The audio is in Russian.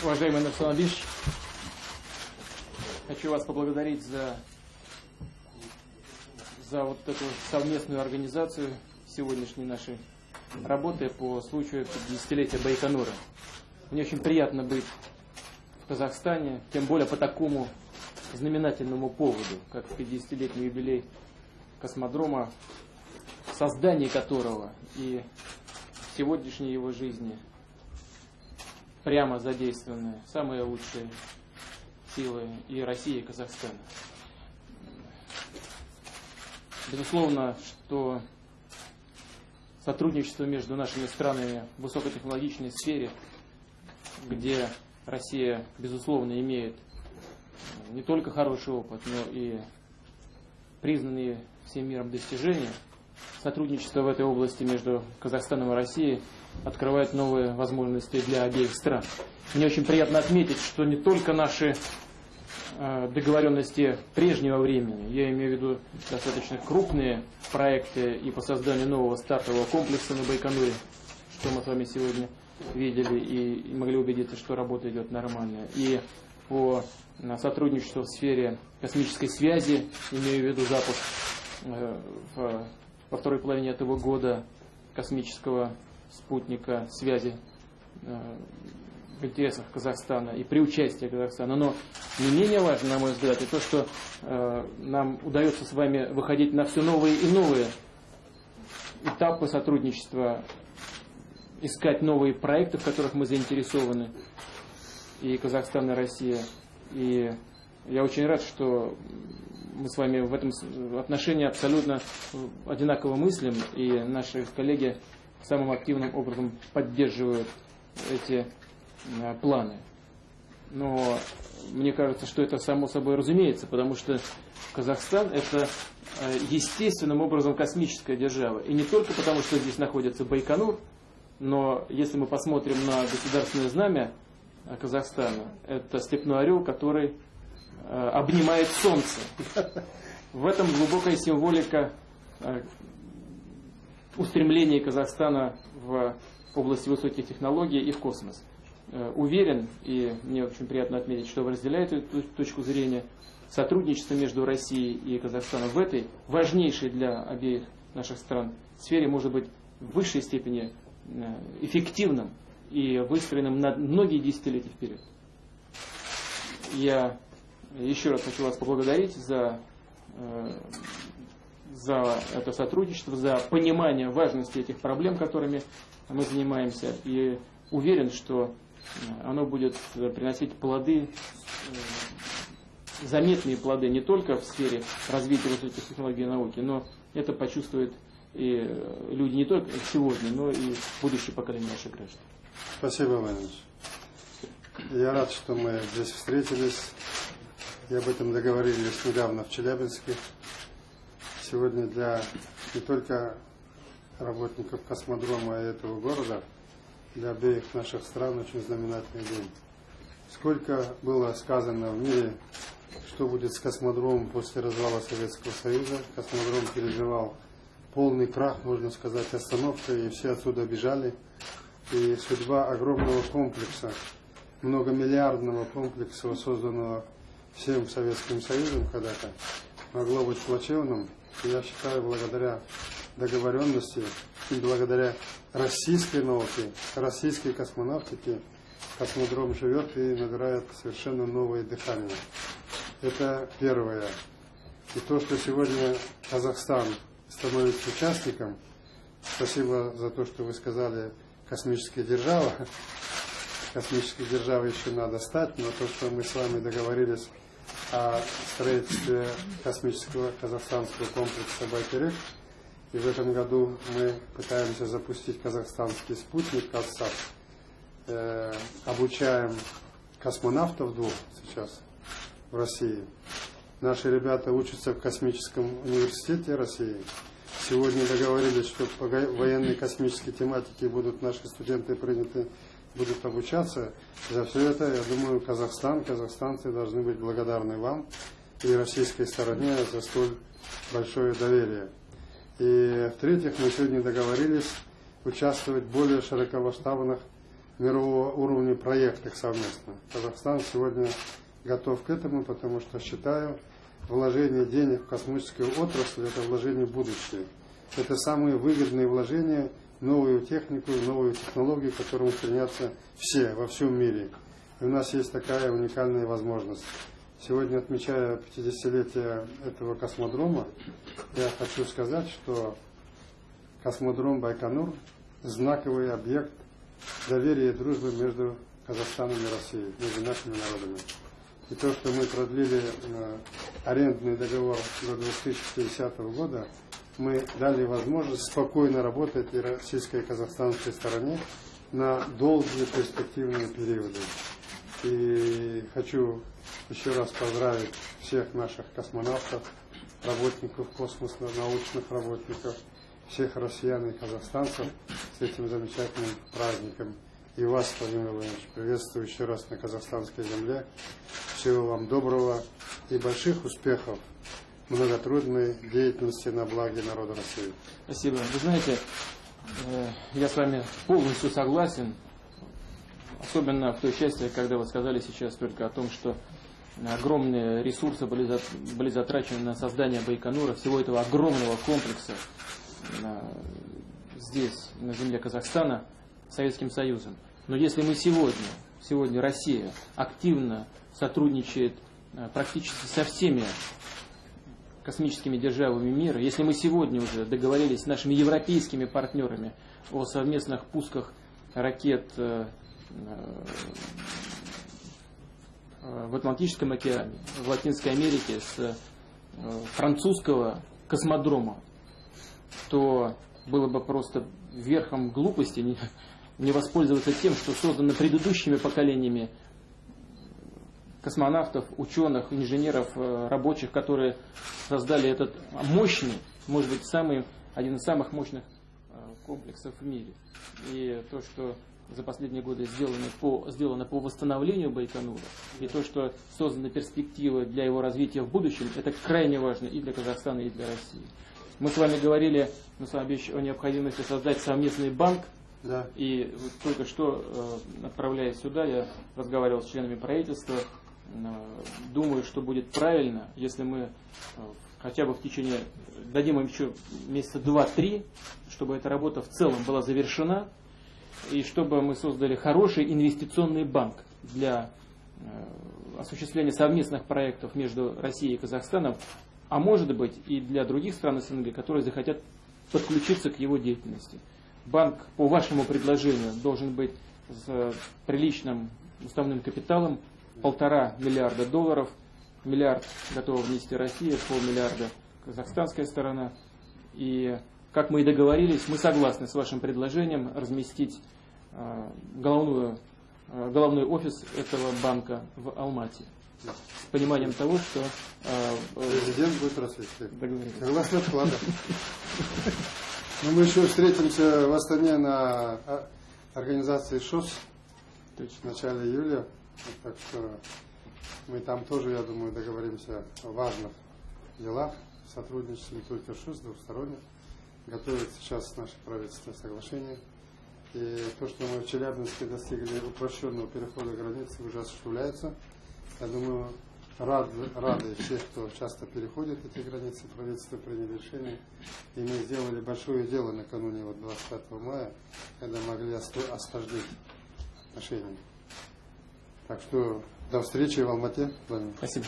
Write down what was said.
Уважаемый Абиш, хочу вас поблагодарить за, за вот эту совместную организацию сегодняшней нашей работы по случаю 50-летия Байконура. Мне очень приятно быть в Казахстане, тем более по такому знаменательному поводу, как 50-летний юбилей космодрома, в создании которого и сегодняшней его жизни прямо задействованы самые лучшие силы и России, и Казахстана. Безусловно, что сотрудничество между нашими странами в высокотехнологичной сфере, где Россия, безусловно, имеет не только хороший опыт, но и признанные всем миром достижения, сотрудничество в этой области между Казахстаном и Россией открывает новые возможности для обеих стран. Мне очень приятно отметить, что не только наши э, договоренности прежнего времени, я имею в виду достаточно крупные проекты и по созданию нового стартового комплекса на Байконуре, что мы с вами сегодня видели и могли убедиться, что работа идет нормально, и по сотрудничеству в сфере космической связи, имею в виду запуск э, во второй половине этого года космического спутника связи э, в интересах Казахстана и при участии Казахстана. Но не менее важно, на мой взгляд, и то, что э, нам удается с вами выходить на все новые и новые этапы сотрудничества, искать новые проекты, в которых мы заинтересованы, и Казахстан, и Россия. И я очень рад, что мы с вами в этом отношении абсолютно одинаково мыслим, и наши коллеги самым активным образом поддерживают эти э, планы. Но мне кажется, что это само собой разумеется, потому что Казахстан это э, естественным образом космическая держава. И не только потому, что здесь находится Байконур, но если мы посмотрим на государственное знамя э, Казахстана, это степной орел, который обнимает солнце. В этом глубокая символика устремление Казахстана в области высоких технологий и в космос. Э, уверен, и мне очень приятно отметить, что вы разделяете эту точку зрения, сотрудничество между Россией и Казахстаном в этой важнейшей для обеих наших стран сфере может быть в высшей степени э, эффективным и выстроенным на многие десятилетия вперед. Я еще раз хочу вас поблагодарить за э, за это сотрудничество, за понимание важности этих проблем, которыми мы занимаемся. И уверен, что э, оно будет приносить плоды, э, заметные плоды не только в сфере развития высоких технологий и науки, но это почувствуют и э, люди не только сегодня, но и будущее поколение наших граждан. Спасибо, Иванович. Я рад, что мы здесь встретились и об этом договорились недавно в Челябинске сегодня для не только работников космодрома этого города, для обеих наших стран очень знаменательный день. Сколько было сказано в мире, что будет с космодромом после развала Советского Союза. Космодром переживал полный крах, можно сказать, остановка, и все отсюда бежали. И судьба огромного комплекса, многомиллиардного комплекса, созданного всем Советским Союзом когда-то, могло быть плачевным. Я считаю, благодаря договоренности и благодаря российской науке, российской космонавтике, космодром живет и набирает совершенно новое дыхание. Это первое. И то, что сегодня Казахстан становится участником, спасибо за то, что вы сказали, космическая держава. Космической державой еще надо стать, но то, что мы с вами договорились о строительстве космического казахстанского комплекса «Байтерек». И в этом году мы пытаемся запустить казахстанский спутник «Казсат». Э, обучаем космонавтов двух сейчас в России. Наши ребята учатся в Космическом университете России. Сегодня договорились, что по военной космической тематике будут наши студенты приняты будут обучаться. За все это, я думаю, Казахстан, казахстанцы должны быть благодарны вам и российской стороне за столь большое доверие. И в-третьих, мы сегодня договорились участвовать в более широкомасштабных мирового уровня проектах совместно. Казахстан сегодня готов к этому, потому что считаю, вложение денег в космическую отрасль – это вложение в будущее. Это самые выгодные вложения новую технику, в новые технологии, к которым стремятся все во всем мире. И у нас есть такая уникальная возможность. Сегодня, отмечая 50-летие этого космодрома, я хочу сказать, что космодром Байконур – знаковый объект доверия и дружбы между Казахстаном и Россией, между нашими народами. И то, что мы продлили э, арендный договор до 2050 года, мы дали возможность спокойно работать и российской, и казахстанской стороне на долгие перспективные периоды. И хочу еще раз поздравить всех наших космонавтов, работников космоса, научных работников, всех россиян и казахстанцев с этим замечательным праздником. И вас, Владимир Владимирович, приветствую еще раз на казахстанской земле. Всего вам доброго и больших успехов многотрудной деятельности на благе народа России. Спасибо. Вы знаете, э, я с вами полностью согласен, особенно в той части, когда вы сказали сейчас только о том, что огромные ресурсы были, затрачены на создание Байконура, всего этого огромного комплекса здесь, на земле Казахстана, Советским Союзом. Но если мы сегодня, сегодня Россия активно сотрудничает э, практически со всеми космическими державами мира, если мы сегодня уже договорились с нашими европейскими партнерами о совместных пусках ракет э, э, в Атлантическом океане, в Латинской Америке с французского космодрома, то было бы просто верхом глупости не воспользоваться тем, что создано предыдущими поколениями космонавтов, ученых, инженеров, э, рабочих, которые создали этот мощный, может быть, самый, один из самых мощных э, комплексов в мире. И то, что за последние годы сделано по, сделано по восстановлению Байконура, и то, что созданы перспективы для его развития в будущем, это крайне важно и для Казахстана, и для России. Мы с вами говорили с вами о необходимости создать совместный банк да. И только что, э, отправляясь сюда, я разговаривал с членами правительства. Э, думаю, что будет правильно, если мы э, хотя бы в течение, дадим им еще месяца два-три, чтобы эта работа в целом была завершена, и чтобы мы создали хороший инвестиционный банк для осуществления совместных проектов между Россией и Казахстаном, а может быть и для других стран СНГ, которые захотят подключиться к его деятельности. Банк по вашему предложению должен быть с приличным уставным капиталом, полтора миллиарда долларов, миллиард готова внести Россия, полмиллиарда казахстанская сторона. И, как мы и договорились, мы согласны с вашим предложением разместить э, головную, э, головной офис этого банка в Алмате. С пониманием того, что... Э, Президент будет рассвечивать. Согласно вклада. Ну, мы еще встретимся в Астане на а, организации ШОС в начале июля. Так что мы там тоже, я думаю, договоримся о важных делах. Сотрудничество не только ШОС, двухсторонних. Готовит сейчас наше правительство соглашение. И то, что мы в Челябинске достигли упрощенного перехода границы, уже осуществляется. Я думаю, рад, рады всех, кто часто переходит эти границы, правительство приняло решение. И мы сделали большое дело накануне вот 25 мая, когда могли осложнить отношения. Так что до встречи в Алмате. Спасибо.